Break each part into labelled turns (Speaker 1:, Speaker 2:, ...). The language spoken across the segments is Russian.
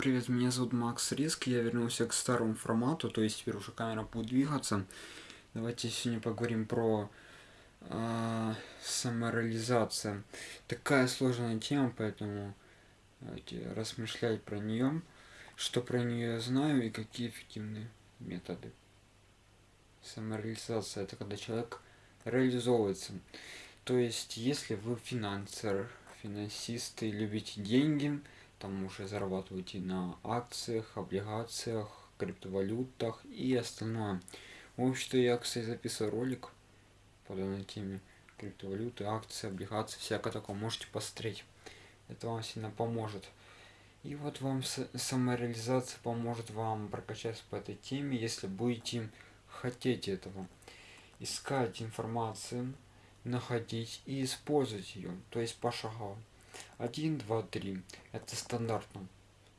Speaker 1: Привет, меня зовут Макс Риск, я вернулся к старому формату, то есть теперь уже камера будет двигаться. Давайте сегодня поговорим про э, самореализацию. Такая сложная тема, поэтому давайте размышлять про нее, что про нее я знаю и какие эффективные методы. Самореализация – это когда человек реализовывается. То есть, если вы финансер, финансисты, любите деньги – там уже зарабатываете на акциях, облигациях, криптовалютах и остальное. В общем-то, я, кстати, записываю ролик по данной теме. Криптовалюты, акции, облигации, всякое такое. Можете посмотреть. Это вам сильно поможет. И вот вам самореализация поможет вам прокачаться по этой теме, если будете хотеть этого. Искать информацию, находить и использовать ее, то есть пошагово. 1, 2, 3. Это стандартно.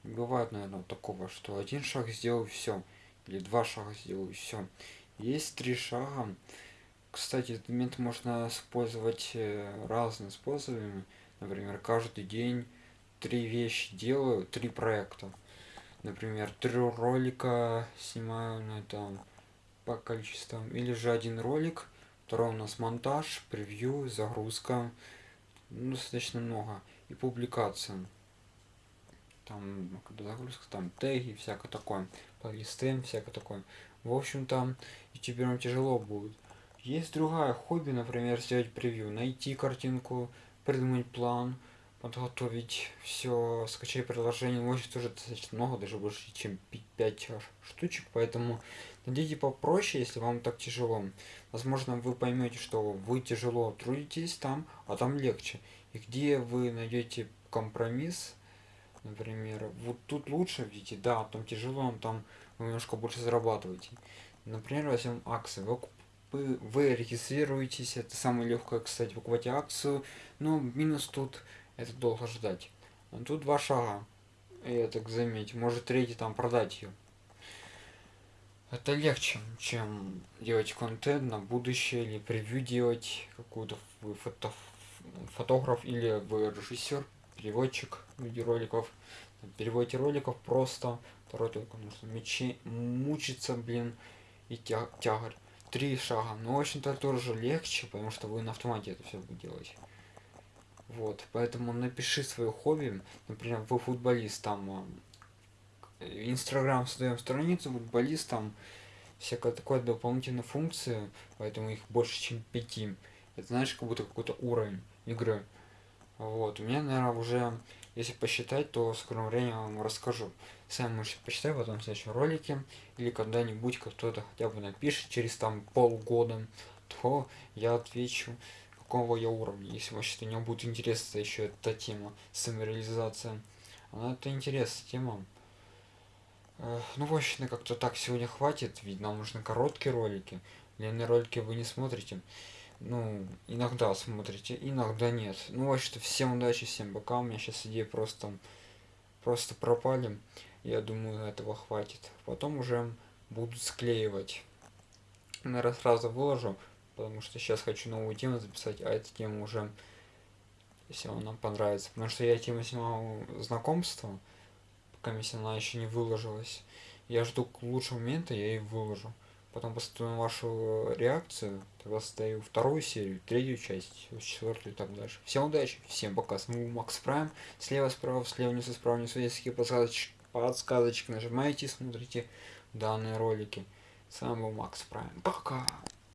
Speaker 1: Бывает, наверное, такого, что один шаг сделал все. Или два шага сделал все. Есть три шага. Кстати, этот метод можно использовать э, разными способами. Например, каждый день три вещи делаю, три проекта. Например, три ролика снимаю на этом по количествам. Или же один ролик, второй у нас монтаж, превью, загрузка. Ну, достаточно много и публикациям. Там, когда загрузка, там теги, всякое такое, полисты, всякое такое. В общем-то, ютуберам тяжело будет. Есть другая хобби, например, сделать превью, найти картинку, придумать план, подготовить все, скачать приложение, может тоже достаточно много, даже больше, чем 5 штучек, поэтому найдите попроще, если вам так тяжело. Возможно, вы поймете, что вы тяжело трудитесь там, а там легче. И где вы найдете компромисс, например, вот тут лучше, видите, да, там тяжело, там вы немножко больше зарабатываете. Например, возьмем акции. Вы, вы, вы регистрируетесь, это самое легкое, кстати, покупать акцию, но минус тут это долго ждать. Тут два шага, я так заметил, может третий там продать ее. Это легче, чем делать контент на будущее или превью делать какую-то фото фотограф или вы режиссер, переводчик видеороликов. Переводите роликов просто. Второй только нужно мечи, мучиться, блин, и тя тягарь. Три шага. Но, общем-то, тоже легче, потому что вы на автомате это все будете делать. Вот, поэтому напиши свое хобби. Например, вы футболист, там, Инстаграм создаем страницу, футболист, там, всякая такая дополнительная функция, поэтому их больше, чем пяти. Это знаешь, как будто какой-то уровень игры. Вот, у меня, наверное, уже, если посчитать, то в скором времени вам расскажу. Сами можете посчитать потом в следующем ролике, или когда-нибудь кто-то хотя бы напишет через там полгода, то я отвечу, какого я уровня. Если вообще то не будет интересна еще эта тема, самореализация. Она это интересная тема. Ну, в общем, как-то так сегодня хватит, ведь нам нужны короткие ролики. Длинные ролики вы не смотрите ну, иногда смотрите, иногда нет. Ну, вот что, всем удачи, всем пока. У меня сейчас идеи просто, просто пропали. Я думаю, этого хватит. Потом уже буду склеивать. Наверное, сразу выложу, потому что сейчас хочу новую тему записать, а эта тема уже, если она понравится. Потому что я тему снимал знакомства, пока если она еще не выложилась. Я жду лучшего момента, я и выложу. Потом посмотрю вашу реакцию, тогда создаю вторую серию, третью часть, четвертую и так дальше. Всем удачи, всем пока, с вами Макс Прайм, слева, справа, слева, внизу, справа, внизу, есть подсказочки, подсказочки нажимаете, смотрите данные ролики. С вами был Макс Прайм, пока!